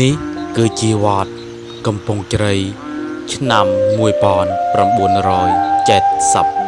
នេះគឺជាវត្តកំពង់ជ្រៃឆ្នាំ1970